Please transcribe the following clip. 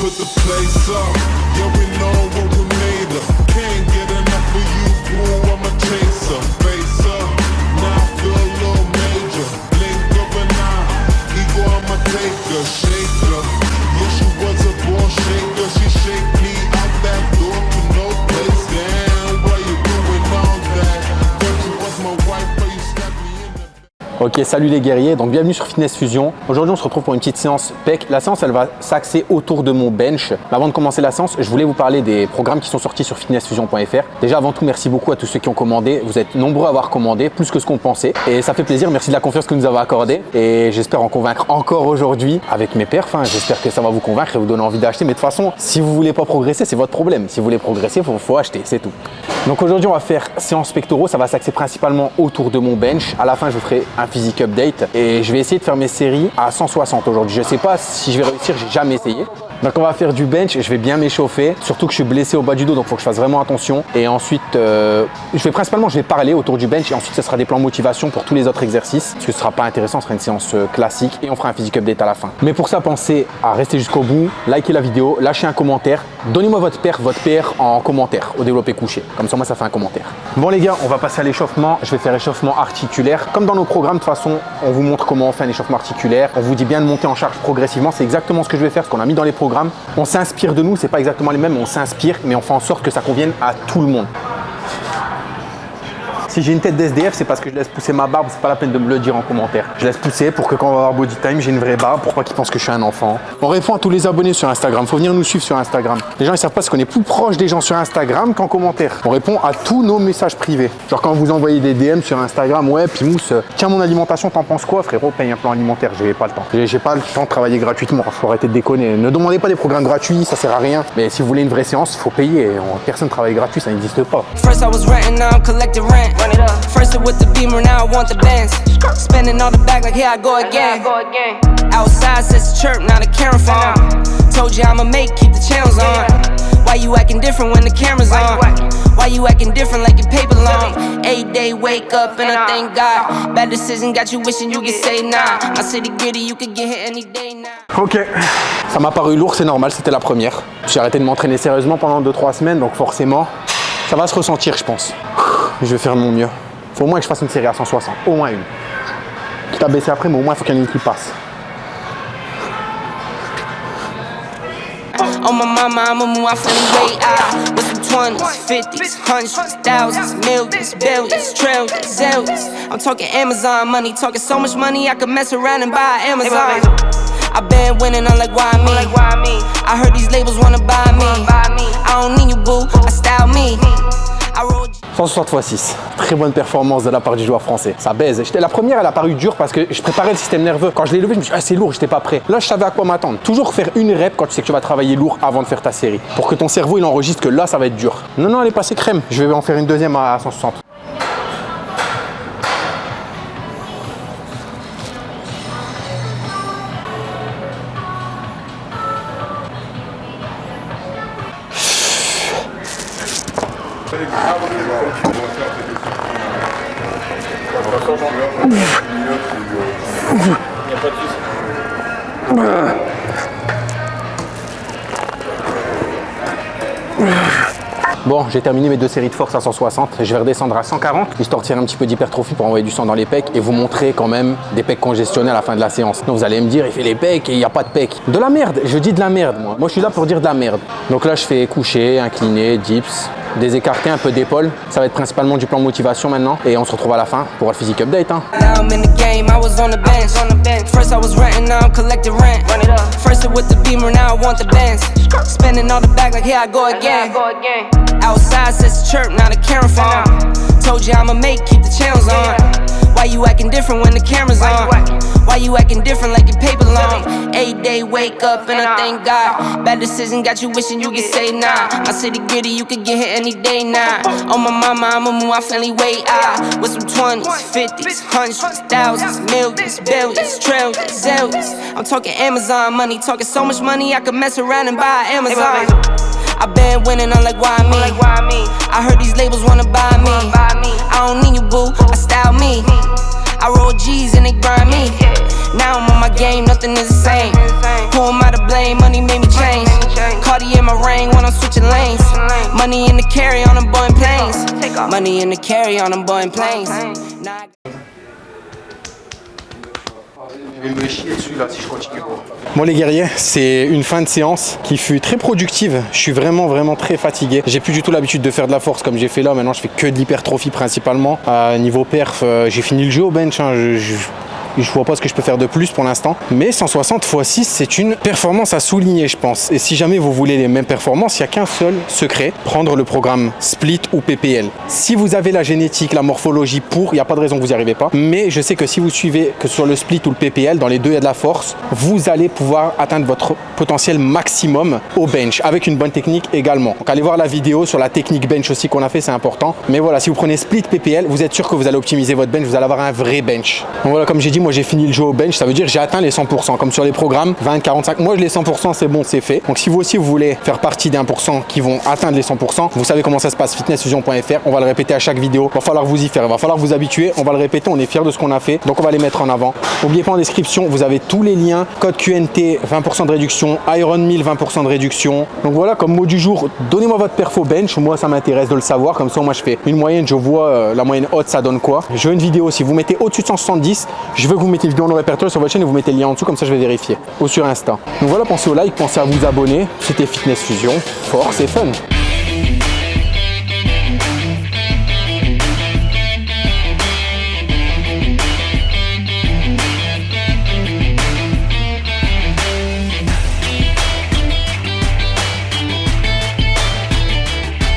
put the place up. Yeah, we know what we Ok, salut les guerriers, donc bienvenue sur Fitness Fusion. Aujourd'hui, on se retrouve pour une petite séance PEC. La séance, elle va s'axer autour de mon bench. Mais avant de commencer la séance, je voulais vous parler des programmes qui sont sortis sur fitnessfusion.fr. Déjà, avant tout, merci beaucoup à tous ceux qui ont commandé. Vous êtes nombreux à avoir commandé, plus que ce qu'on pensait. Et ça fait plaisir, merci de la confiance que vous nous avez accordée. Et j'espère en convaincre encore aujourd'hui avec mes perfs. hein. J'espère que ça va vous convaincre et vous donner envie d'acheter. Mais de toute façon, si vous voulez pas progresser, c'est votre problème. Si vous voulez progresser, il faut, faut acheter, c'est tout. Donc aujourd'hui, on va faire séance pectoraux. Ça va s'axer principalement autour de mon bench. À la fin, je vous ferai un physique update et je vais essayer de faire mes séries à 160 aujourd'hui. Je sais pas si je vais réussir, j'ai jamais essayé. Donc on va faire du bench, je vais bien m'échauffer, surtout que je suis blessé au bas du dos, donc il faut que je fasse vraiment attention. Et ensuite, euh, je vais principalement, je vais parler autour du bench et ensuite ce sera des plans motivation pour tous les autres exercices, parce que ce sera pas intéressant, ce sera une séance euh, classique et on fera un physique update à la fin. Mais pour ça, pensez à rester jusqu'au bout, liker la vidéo, lâcher un commentaire, donnez-moi votre PR, votre PR en commentaire au développé couché. Comme ça, moi, ça fait un commentaire. Bon les gars, on va passer à l'échauffement. Je vais faire échauffement articulaire. Comme dans nos programmes, de toute façon, on vous montre comment on fait un échauffement articulaire. On vous dit bien de monter en charge progressivement. C'est exactement ce que je vais faire, ce qu'on a mis dans les programmes. On s'inspire de nous, c'est pas exactement les mêmes, on s'inspire, mais on fait en sorte que ça convienne à tout le monde. Si j'ai une tête d'SDF, c'est parce que je laisse pousser ma barbe, c'est pas la peine de me le dire en commentaire. Je laisse pousser pour que quand on va avoir body time, j'ai une vraie barbe pour pas qu'ils pensent que je suis un enfant? On répond à tous les abonnés sur Instagram, faut venir nous suivre sur Instagram. Les gens ils savent pas parce qu'on est plus proche des gens sur Instagram qu'en commentaire. On répond à tous nos messages privés. Genre quand vous envoyez des DM sur Instagram, ouais, Pimous, euh, tiens mon alimentation, t'en penses quoi? Frérot Paye un plan alimentaire, j'ai pas le temps. J'ai pas le temps de travailler gratuitement, faut arrêter de déconner. Ne demandez pas des programmes gratuits, ça sert à rien. Mais si vous voulez une vraie séance, faut payer. On- Personne travaille gratuit, ça n'existe pas. Run it up. First it with the beamer, now I want the Benz. Spending all the back like here I go again. Outside says chirp, now the camera phone. Told you I'ma make, keep the channels on. Why you acting different when the camera's on? Why you acting different like your paper long? Eight day wake up and I thank God. Bad decision got you wishing you could say nah. My city gritty, you could get hit any day now. Ok, ça m'a paru lourd, c'est normal, c'était la première. J'ai arrêté de m'entraîner sérieusement pendant 2-3 semaines, donc forcément, ça va se ressentir, je pense. Je vais faire de mon mieux. Faut au moins que je fasse une série à 160, au moins une. Quitte à baisser après, mais au moins il faut qu'il y en ait une qui passe. On my mama, I'ma move my funny way out. With some 20s, 50s, hundreds, thousands, millions, billions, trillions, zillions. I'm talking Amazon money, talking so much money I could mess around and buy Amazon. I been winning, I'm like, why me? I heard these labels wanna buy me. I don't need you, boo, I style me. I roll. 160 x 6, très bonne performance de la part du joueur français. Ça baise. La première, elle a paru dure parce que je préparais le système nerveux. Quand je l'ai levé, je me suis dit, ah, c'est lourd, j'étais pas prêt. Là, je savais à quoi m'attendre. Toujours faire une rep quand tu sais que tu vas travailler lourd avant de faire ta série. Pour que ton cerveau, il enregistre que là, ça va être dur. Non, non, elle est passée crème. Je vais en faire une deuxième à 160. Bon, j'ai terminé mes deux séries de force à 160. Je vais redescendre à 140, histoire de tirer un petit peu d'hypertrophie pour envoyer du sang dans les pecs et vous montrer quand même des pecs congestionnés à la fin de la séance. Donc vous allez me dire, il fait les pecs et il n'y a pas de pecs. De la merde, je dis de la merde moi. Moi je suis là pour dire de la merde. Donc là je fais coucher, incliner, dips, des écartés, un peu d'épaule. Ça va être principalement du plan motivation maintenant. Et on se retrouve à la fin pour le physique update. hein. Outside says the chirp, now the camera phone. Told you I'ma make, keep the channels on. Why you acting different when the camera's on? Why you acting different like your paper long? Day wake up and I thank God. Bad decision got you wishing you could say nah. My city gritty, you could get hit any day now. On my mama, I'ma move my family way out. With some 20s, 50s, hundreds, thousands, millions, billions, trillions, zillions. I'm talking Amazon money, talking so much money I could mess around and buy Amazon. I been winning, I'm like, why me? I heard these labels wanna buy me. I don't need you, boo, I style me. I roll G's and they grind me. Now I'm on my game, nothing is the same. Who am I to blame? Money made me change. Cardi in my ring when I'm switching lanes. Money in the carry on them boy planes. Money in the carry on them boy planes. Now I- Bon les guerriers, c'est une fin de séance qui fut très productive. Je suis vraiment vraiment très fatigué. J'ai plus du tout l'habitude de faire de la force comme j'ai fait là. Maintenant je fais que de l'hypertrophie principalement. Niveau perf, euh, j'ai fini le jeu au bench. hein. Je- je- je vois pas ce que je peux faire de plus pour l'instant. Mais 160 x 6, c'est une performance à souligner, je pense. Et si jamais vous voulez les mêmes performances, il n'y a qu'un seul secret, prendre le programme Split ou PPL. Si vous avez la génétique, la morphologie pour, il n'y a pas de raison que vous n'y arrivez pas. Mais je sais que si vous suivez que sur le Split ou le PPL, dans les deux, il y a de la force, vous allez pouvoir atteindre votre potentiel maximum au bench, avec une bonne technique également. Donc allez voir la vidéo sur la technique bench aussi qu'on a fait, c'est important. Mais voilà, si vous prenez Split PPL, vous êtes sûr que vous allez optimiser votre bench, vous allez avoir un vrai bench. Donc voilà, comme j'ai dit, moi j'ai fini le jeu au bench, ça veut dire j'ai atteint les 100%, comme sur les programmes 20, 45. Moi, les 100%, c'est bon, c'est fait. Donc si vous aussi vous voulez faire partie des 1% qui vont atteindre les 100%, vous savez comment ça se passe, fitnessfusion.fr. On va le répéter à chaque vidéo. Va falloir vous y faire, il va falloir vous habituer. On va le répéter, on est fiers de ce qu'on a fait. Donc on va les mettre en avant. N'oubliez pas en description, vous avez tous les liens. Code QNT, 20% de réduction. Iron 1000, 20% de réduction. Donc voilà, comme mot du jour, donnez-moi votre perfo bench. Moi, ça m'intéresse de le savoir. Comme ça, moi, je fais une moyenne, je vois euh, la moyenne haute, ça donne quoi. Je veux une vidéo. Si vous mettez au-dessus de 170, je veux vous mettez vidéo en répertoire sur votre chaîne et vous mettez le lien en dessous. Comme ça, je vais vérifier. Ou sur Insta. Donc voilà, pensez au like, pensez à vous abonner. C'était Fitness Fusion. Force et fun.